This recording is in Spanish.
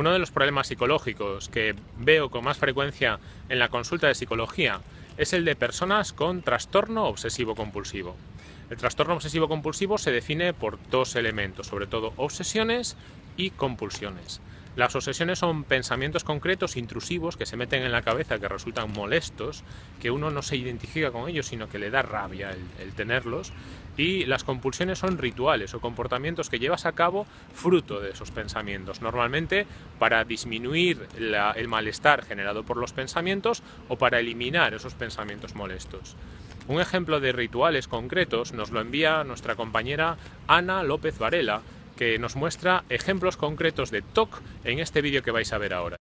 Uno de los problemas psicológicos que veo con más frecuencia en la consulta de psicología es el de personas con trastorno obsesivo-compulsivo. El trastorno obsesivo-compulsivo se define por dos elementos, sobre todo obsesiones y compulsiones. Las obsesiones son pensamientos concretos, intrusivos, que se meten en la cabeza, que resultan molestos, que uno no se identifica con ellos, sino que le da rabia el, tenerlos. Y las compulsiones son rituales o comportamientos que llevas a cabo fruto de esos pensamientos, normalmente para disminuir el malestar generado por los pensamientos o para eliminar esos pensamientos molestos. Un ejemplo de rituales concretos nos lo envía nuestra compañera Ana López Varela, que nos muestra ejemplos concretos de TOC en este vídeo que vais a ver ahora.